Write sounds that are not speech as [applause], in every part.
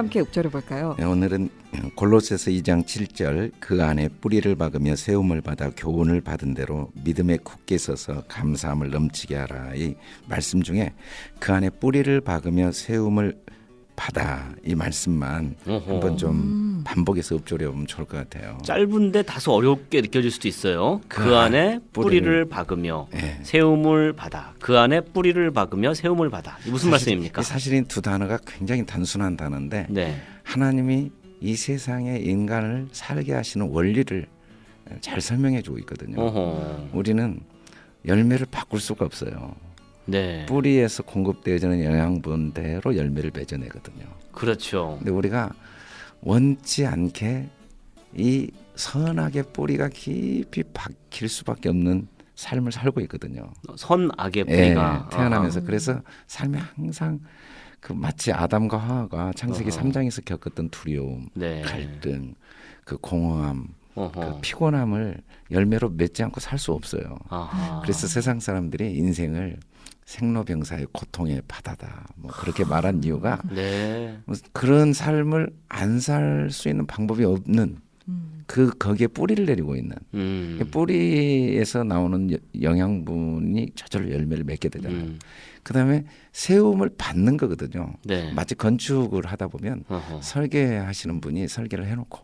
함께 읊조려 볼까요? 네, 오늘은 골로새서 2장 7절 그 안에 뿌리를 박으며 세움을 받아 교훈을 받은 대로 믿음에 굳게 서서 감사함을 넘치게 하라 이 말씀 중에 그 안에 뿌리를 박으며 세움을 받아 이 말씀만 어허. 한번 좀 음. 반복해서 읊조려 보면 좋을 것 같아요. 짧은데 다소 어렵게 느껴질 수도 있어요. 그, 그 안에 뿌리를, 뿌리를 박으며 예. 세움을 받아. 그 안에 뿌리를 박으며 세움을 받아. 이 무슨 사실- 말씀입니까? 이 사실은 두 단어가 굉장히 단순한 단어인데 네. 하나님이 이 세상에 인간을 살게 하시는 원리를 잘 설명해 주고 있거든요. 어허. 우리는 열매를 바꿀 수가 없어요. 네. 뿌리에서 공급되어지는 영양분대로 열매를 맺어내거든요. 그렇죠. 근데 우리가 원치 않게 이 선악의 뿌리가 깊이 박힐 수밖에 없는 삶을 살고 있거든요. 선악의 예, 뿌리가 태어나면서 그래서 삶에 항상 그 마치 아담과 하와가 창세기 어허. 3장에서 겪었던 두려움, 네. 갈등, 그 공허함. 그 피곤함을 열매로 맺지 않고 살 수 없어요. 아하. 그래서 세상 사람들이 인생을 생로병사의 고통의 바다다 뭐 그렇게 말한 이유가 네. 뭐 그런 삶을 안 살 수 있는 방법이 없는 음. 그 거기에 뿌리를 내리고 있는 음. 그 뿌리에서 나오는 여- 영양분이 저절로 열매를 맺게 되잖아요. 음. 그다음에 세움을 받는 거거든요. 네. 마치 건축을 하다 보면 어허. 설계하시는 분이 설계를 해놓고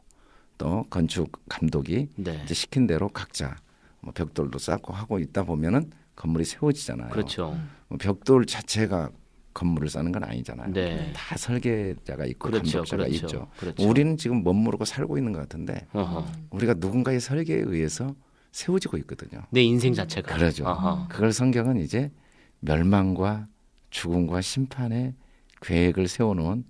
또 건축 감독이 네. 이제 시킨 대로 각자 뭐 벽돌도 쌓고 하고 있다 보면은 건물이 세워지잖아요. 그렇죠. 뭐 벽돌 자체가 건물을 쌓는 건 아니잖아요. 네. 다 설계자가 있고 그렇죠. 감독자가 그렇죠. 있죠. 그렇죠. 우리는 지금 멋모르고 살고 있는 것 같은데 어허. 우리가 누군가의 설계에 의해서 세워지고 있거든요. 내 인생 자체가 그러죠. 아하. 그걸 성경은 이제 멸망과 죽음과 심판의 계획을 세워놓은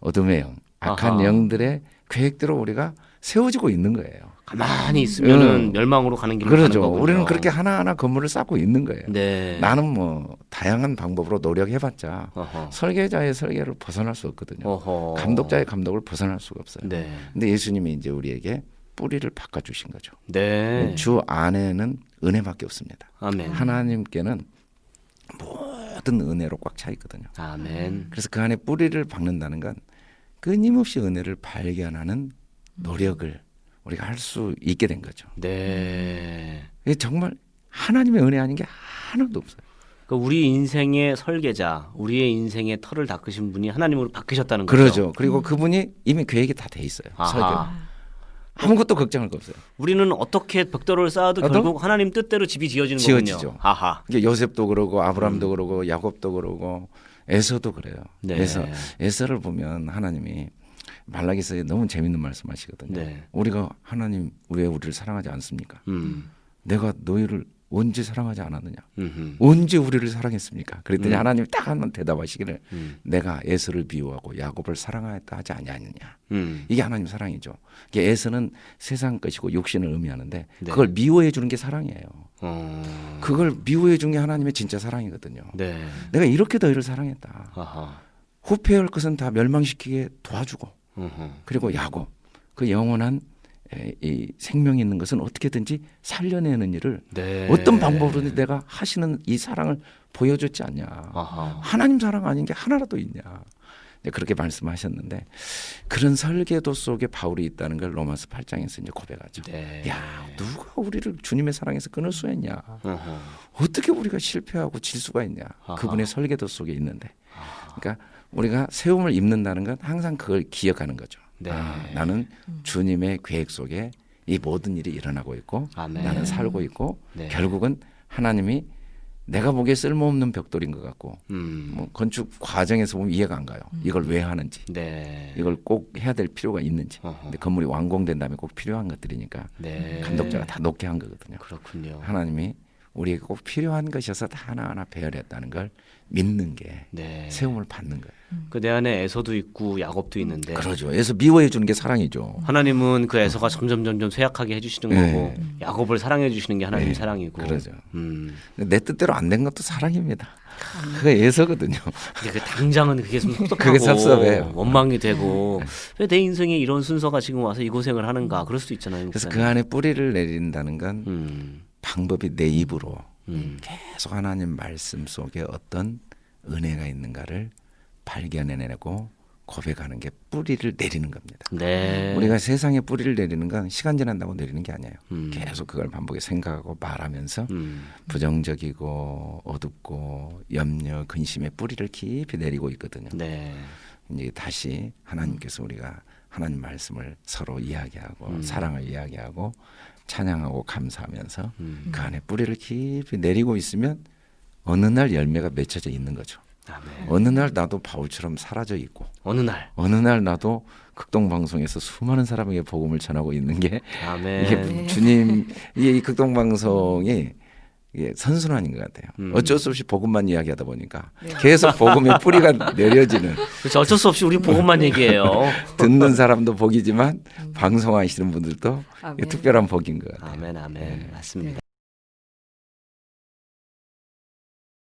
어둠의 영, 악한 아하. 영들의 계획대로 우리가 세워지고 있는 거예요. 가만히 있으면은 음. 멸망으로 가는 길로 그러죠. 가는 거군요. 우리는 그렇게 하나하나 건물을 쌓고 있는 거예요. 네. 나는 뭐 다양한 방법으로 노력해봤자 어허. 설계자의 설계를 벗어날 수 없거든요. 어허. 감독자의 감독을 벗어날 수가 없어요. 네. 근데 예수님이 이제 우리에게 뿌리를 바꿔주신 거죠. 네. 주 안에는 은혜밖에 없습니다. 아멘. 하나님께는 모든 은혜로 꽉 차 있거든요. 아멘. 그래서 그 안에 뿌리를 박는다는 건 끊임없이 은혜를 발견하는 노력을 우리가 할 수 있게 된 거죠. 네. 이게 정말 하나님의 은혜 아닌 게 하나도 없어요. 그러니까 우리 인생의 설계자, 우리의 인생의 털을 닦으신 분이 하나님으로 바뀌셨다는 거죠. 그러죠. 그리고 그분이 이미 계획이 다 돼 있어요. 아하. 설계. 아무것도 걱정할 거 없어요. 우리는 어떻게 벽돌을 쌓아도 어떤? 결국 하나님 뜻대로 집이 지어지는 지어지죠. 거군요. 아하. 이게 요셉도 그러고 아브라함도 그러고 야곱도 그러고 에서도 그래요. 네. 에서 에서를 보면 하나님이 말라기서에 너무 재밌는 말씀하시거든요. 네. 우리가 하나님 왜 우리를 사랑하지 않습니까? 음. 내가 너희를 언제 사랑하지 않았느냐? 음흠. 언제 우리를 사랑했습니까? 그랬더니 음. 하나님이 딱한 번 대답하시기를 음. 내가 에서를 비유하고 야곱을 사랑하였다 하지 아니하느냐? 음. 이게 하나님 사랑이죠. 이게 에서는 세상 것이고 육신을 의미하는데 네. 그걸 미워해 주는 게 사랑이에요. 어. 그걸 미워해 준 게 하나님의 진짜 사랑이거든요. 네. 내가 이렇게 너희를 사랑했다. 아하. 후패할 것은 다 멸망시키게 도와주고 음흠. 그리고 야곱 그 영원한 에, 이 생명이 있는 것은 어떻게든지 살려내는 일을 네. 어떤 방법으로든 내가 하시는 이 사랑을 보여줬지 않냐. 아하. 하나님 사랑 아닌 게 하나라도 있냐. 이제 그렇게 말씀하셨는데 그런 설계도 속에 바울이 있다는 걸 로마서 8장에서 이제 고백하죠. 네. 야 누가 우리를 주님의 사랑에서 끊을 수 있냐. 어허. 어떻게 우리가 실패하고 질 수가 있냐. 아하. 그분의 설계도 속에 있는데. 그러니까 우리가 세움을 입는다는 건 항상 그걸 기억하는 거죠. 네. 아, 나는 주님의 계획 속에 이 모든 일이 일어나고 있고 아멘. 나는 살고 있고 네. 결국은 하나님이 내가 보기에 쓸모없는 벽돌인 것 같고 음. 뭐 건축 과정에서 보면 이해가 안 가요. 이걸 왜 하는지 네. 이걸 꼭 해야 될 필요가 있는지. 어허. 근데 건물이 완공된 다음에 꼭 필요한 것들이니까 네. 감독자가 다 놓게 한 거거든요. 그렇군요. 하나님이 우리에게 꼭 필요한 것이어서 다 하나하나 배열했다는 걸 믿는 게 네. 세움을 받는 거예요. 그내 안에 에서도 있고 야곱도 있는데 그러죠. 그래서 미워해 주는 게 사랑이죠. 하나님은 그 에서가 점점 점점 쇠약하게 해주시는 네. 거고 야곱을 사랑해 주시는 게 하나님 네. 사랑이고. 그러죠. 음. 내 뜻대로 안 된 것도 사랑입니다. 그거 예서거든요. 근데 그 당장은 그게 좀 [laughs] 그게 섭섭해요. 원망이 되고 왜 내 인생에 이런 순서가 지금 와서 이 고생을 하는가 그럴 수도 있잖아요. 그래서 그. 안에 뿌리를 내린다는 건 음. 방법이 내 입으로 음. 계속 하나님 말씀 속에 어떤 은혜가 있는가를 발견해내고 고백하는 게 뿌리를 내리는 겁니다. 네. 우리가 세상에 뿌리를 내리는 건 시간 지난다고 내리는 게 아니에요. 음. 계속 그걸 반복해 생각하고 말하면서 음. 부정적이고 어둡고 염려, 근심의 뿌리를 깊이 내리고 있거든요. 네. 이제 다시 하나님께서 우리가 하나님 말씀을 서로 이야기하고 음. 사랑을 이야기하고 찬양하고 감사하면서 음. 그 안에 뿌리를 깊이 내리고 있으면 어느 날 열매가 맺혀져 있는 거죠. 아멘. 어느 날 나도 바울처럼 사라져 있고 어느 날. 어느 날 나도 극동 방송에서 수많은 사람에게 복음을 전하고 있는 게 아멘. 이게 주님 이 극동 방송이 이게 선순환인 것 같아요. 음. 어쩔 수 없이 복음만 이야기하다 보니까 계속 복음의 뿌리가 내려지는 [laughs] 그렇죠. 어쩔 수 없이 우리 복음만 얘기해요. [laughs] 듣는 사람도 복이지만 방송하시는 분들도 아멘. 특별한 복인 것 같아요. 아멘, 아멘. 맞습니다.